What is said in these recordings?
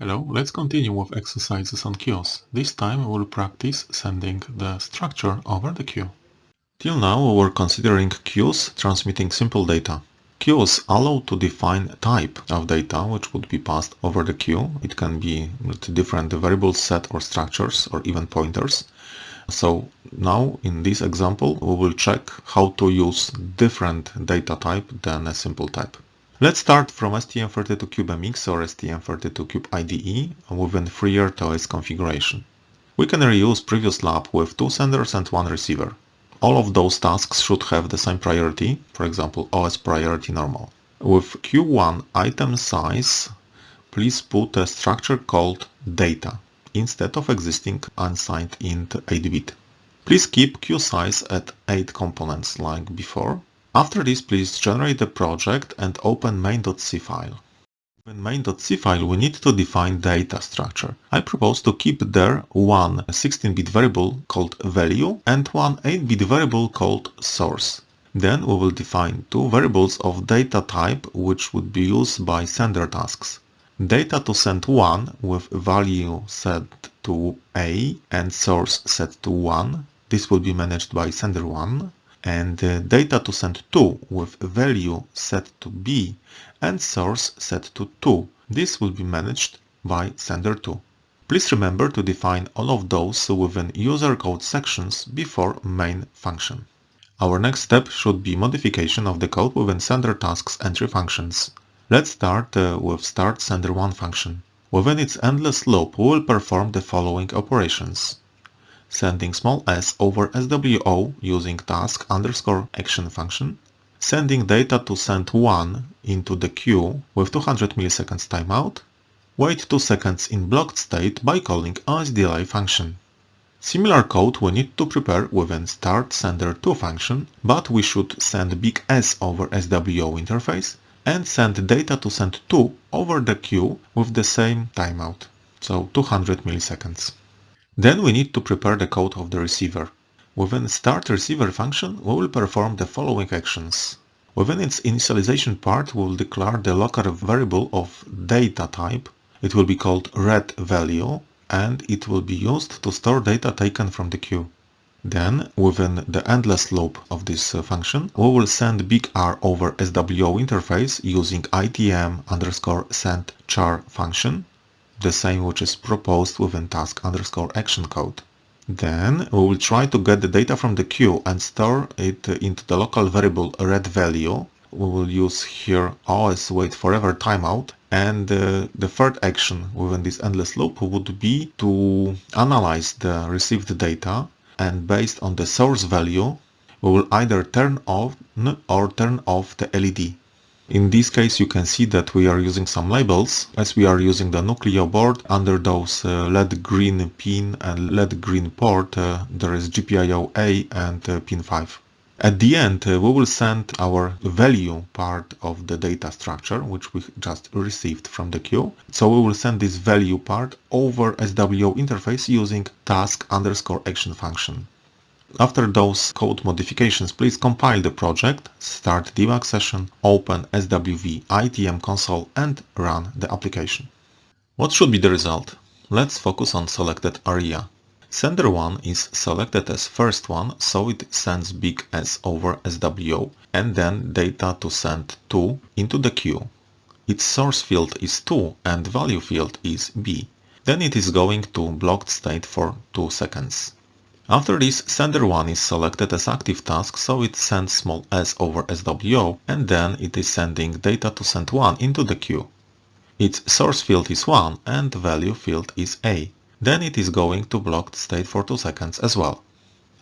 Hello, let's continue with exercises on queues. This time we will practice sending the structure over the queue. Till now we were considering queues transmitting simple data. Queues allow to define type of data which would be passed over the queue. It can be different variable set or structures or even pointers. So now in this example we will check how to use different data type than a simple type. Let's start from STM32CubeMX or STM32Cube IDE within FreeRTOS configuration. We can reuse previous lab with two senders and one receiver. All of those tasks should have the same priority, for example OS priority normal. With Q1 item size, please put a structure called data instead of existing unsigned int 8-bit. Please keep queue size at 8 components like before after this, please generate the project and open main.c file. In main.c file, we need to define data structure. I propose to keep there one 16-bit variable called value and one 8-bit variable called source. Then we will define two variables of data type which would be used by sender tasks. Data to send 1 with value set to A and source set to 1. This will be managed by sender 1 and uh, data to send 2 with value set to B and source set to 2. This will be managed by sender 2. Please remember to define all of those within user code sections before main function. Our next step should be modification of the code within sender tasks entry functions. Let's start uh, with start sender 1 function. Within its endless loop, we will perform the following operations sending small s over SWO using task underscore action function, sending data to send 1 into the queue with 200 milliseconds timeout, wait 2 seconds in blocked state by calling OSDelay function. Similar code we need to prepare within start sender 2 function, but we should send big S over SWO interface and send data to send 2 over the queue with the same timeout, so 200 milliseconds. Then we need to prepare the code of the receiver. Within start receiver function, we will perform the following actions. Within its initialization part, we will declare the local variable of data type. It will be called red value and it will be used to store data taken from the queue. Then, within the endless loop of this uh, function, we will send big R over SWO interface using itm underscore send char function the same which is proposed within task underscore action code. Then we will try to get the data from the queue and store it into the local variable red value. We will use here os wait forever timeout and uh, the third action within this endless loop would be to analyze the received data and based on the source value we will either turn on or turn off the LED. In this case you can see that we are using some labels as we are using the Nucleo board under those uh, LED green pin and LED green port uh, there is GPIO A and uh, pin 5. At the end uh, we will send our value part of the data structure which we just received from the queue. So we will send this value part over SWO interface using task underscore action function. After those code modifications, please compile the project, start debug session, open SWV ITM console and run the application. What should be the result? Let's focus on selected area. Sender 1 is selected as first one, so it sends big S over SWO and then data to send 2 into the queue. Its source field is 2 and value field is B. Then it is going to blocked state for 2 seconds. After this, sender 1 is selected as active task, so it sends small s over SWO and then it is sending data to send 1 into the queue. Its source field is 1 and value field is A. Then it is going to blocked state for 2 seconds as well.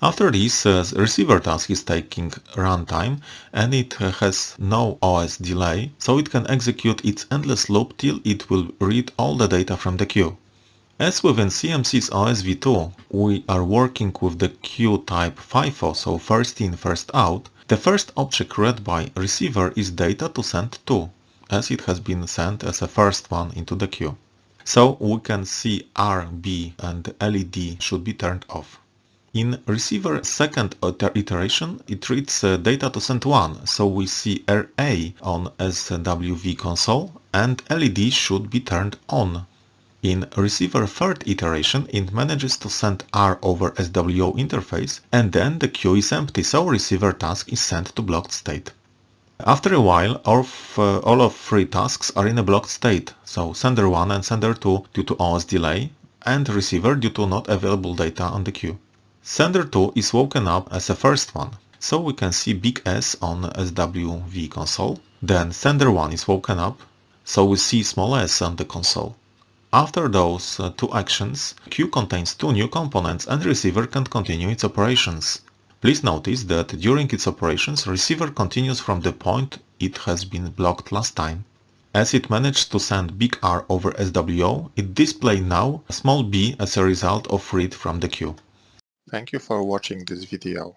After this, uh, receiver task is taking runtime and it has no OS delay, so it can execute its endless loop till it will read all the data from the queue. As within CMSIS OSV2, we are working with the queue type FIFO, so first in, first out, the first object read by receiver is data to send 2, as it has been sent as a first one into the queue. So we can see R, B and LED should be turned off. In receiver second iteration, it reads uh, data to send 1, so we see RA on SWV console and LED should be turned on In receiver third iteration, it manages to send R over SWO interface and then the queue is empty, so receiver task is sent to blocked state. After a while, all of, uh, all of three tasks are in a blocked state, so sender 1 and sender 2 due to OS delay, and receiver due to not available data on the queue. Sender 2 is woken up as the first one, so we can see big S on SWV console. Then sender 1 is woken up, so we see small s on the console. After those uh, two actions, queue contains two new components and receiver can continue its operations. Please notice that during its operations, receiver continues from the point it has been blocked last time. As it managed to send big R over SWO, it displays now small b as a result of read from the queue. Thank you for watching this video.